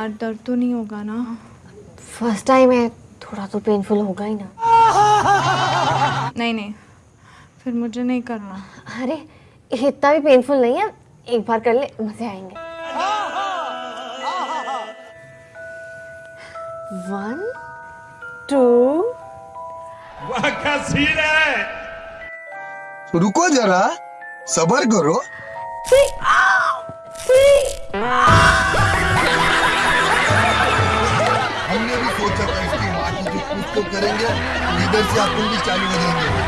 यार दर्द तो नहीं होगा ना? फ़र्स्ट टाइम है थोड़ा तो पेनफुल होगा ही ना। नहीं नहीं फिर मुझे नहीं करना। अरे इतना भी पेनफुल नहीं है एक बार कर ले मज़े आएँगे। वन टू सीन है? रुको जरा सबर करो। हमने कुछ करेंगे इधर से आप भी चालू हो जाएँगे।